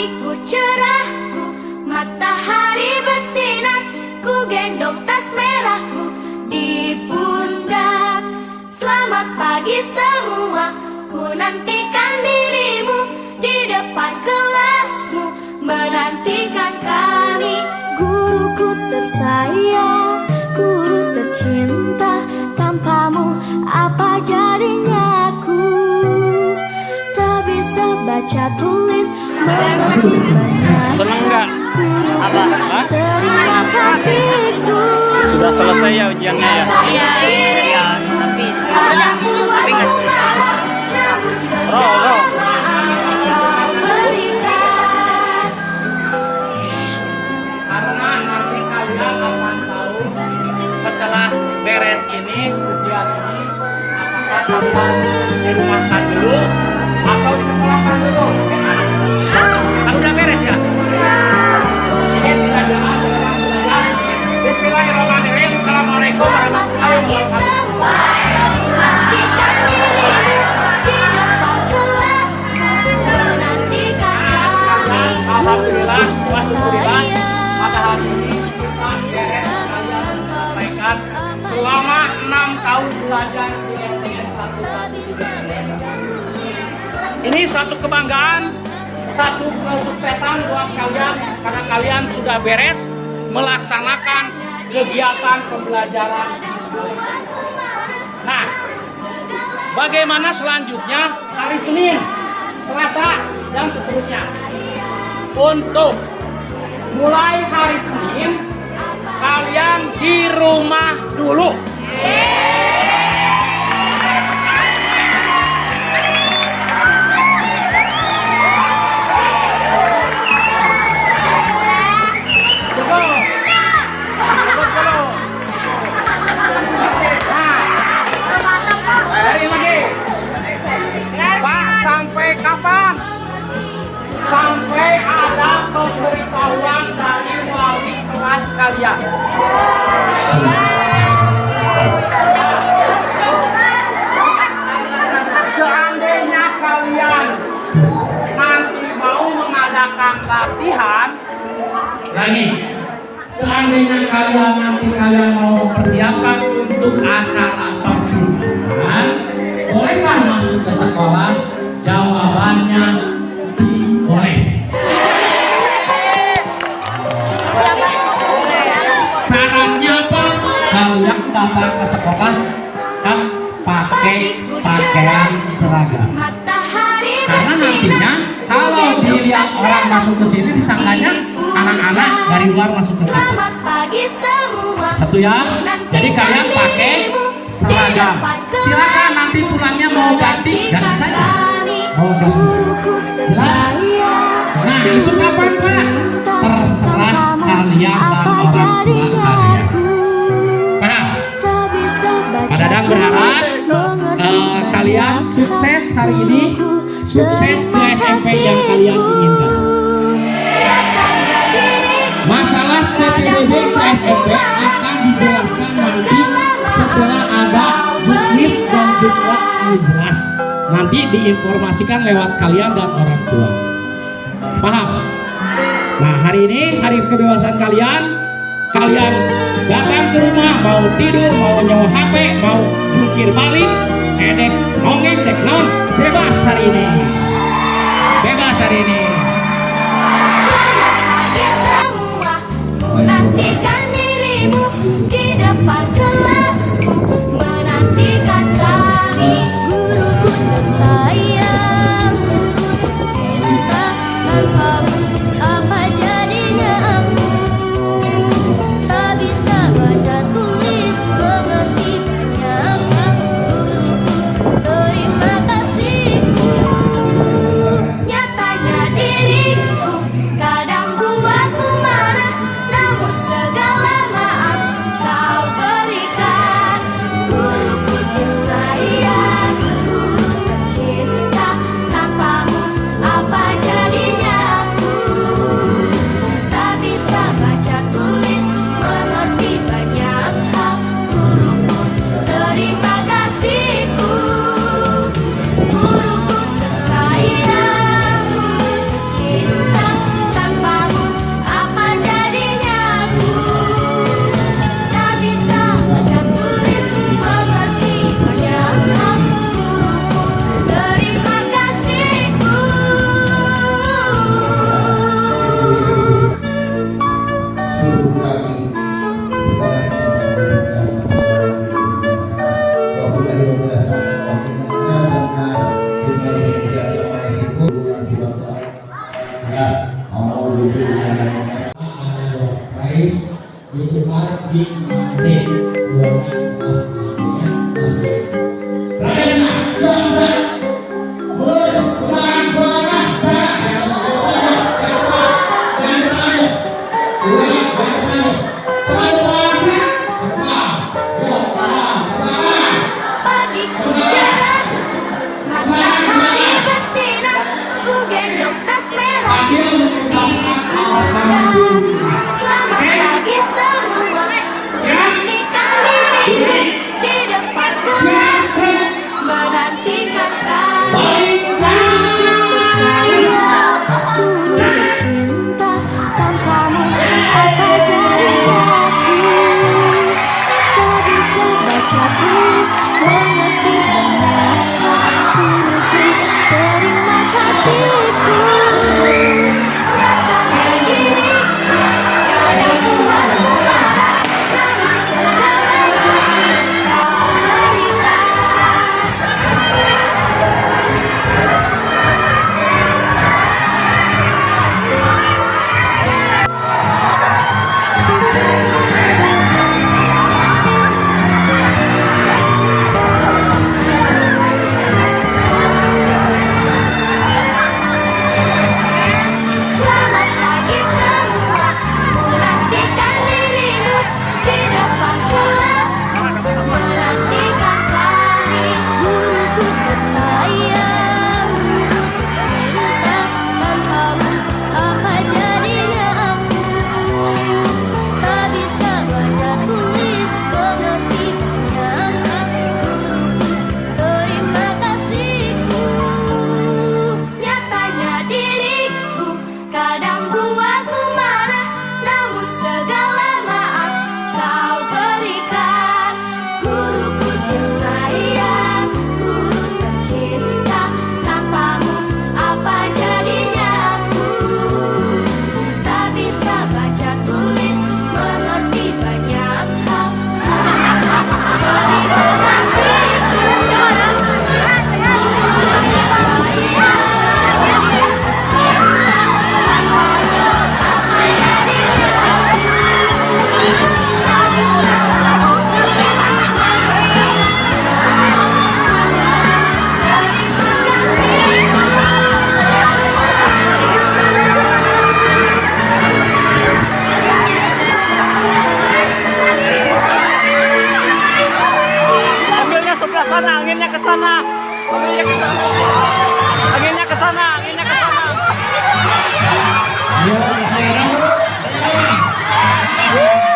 Pagiku cerahku, matahari bersinar Ku gendong tas merahku di pundak. Selamat pagi semua, ku nantikan dirimu Di depan kelasmu, menantikan kami. Guruku tersayang, guru tercinta Tanpamu apa jadinya aku Tak bisa baca tulis Seneng nggak? Guru Apa? Hah? Sudah selesai ya ujiannya ya? Iya, iya, tapi tapi nggak Roh, roh. Tahu setelah beres ini ujian ini apakah kalian dirumahkan dulu atau disekolahkan dulu? Ini kita beres kalian menyelesaikan selama enam tahun belajar di STN 1 Ini suatu kebanggaan, satu kesuksesan buat kalian karena kalian sudah beres melaksanakan kegiatan pembelajaran. Nah, bagaimana selanjutnya hari Senin, Selasa, dan seterusnya? Untuk mulai hari Senin, kalian di rumah dulu. Betul. Kalian. Seandainya kalian nanti mau mengadakan latihan, lagi. Seandainya kalian nanti kalian mau mempersiapkan untuk acara perpisahan, bolehkah masuk ke sekolah? Jawabannya datang ke sekolah kan pakai pakaian seragam. Karena nantinya kalau dilihat orang masuk ke sini disangkanya anak-anak dari luar masuk ke sini. Satu ya. Jadi kalian pakai seragam. Silakan nanti pulangnya mau ganti ganti saja. Mau ganti. Nah itu kapan pak? Terserah kalian dan orang tua berharap eh, kalian sukses hari ini, sukses ke SMP yang kalian inginkan. Masalah PPDB ke SMP akan dijelaskan nanti setelah ada bukit dan yang jelas. Nanti diinformasikan lewat kalian dan orang tua. Paham? Nah hari ini hari kebebasan kalian Kalian. Datang ke rumah Mau tidur, mau nyawa HP Mau jungkir balik Edek, nongeng, non Bebas hari ini. Bebas hari ini. Semua, ku nantikan dirimu di depan kelasku, menantikan kami. sana. Anginnya ke sana. Anginnya ke sana, anginnya ke sana. Ya,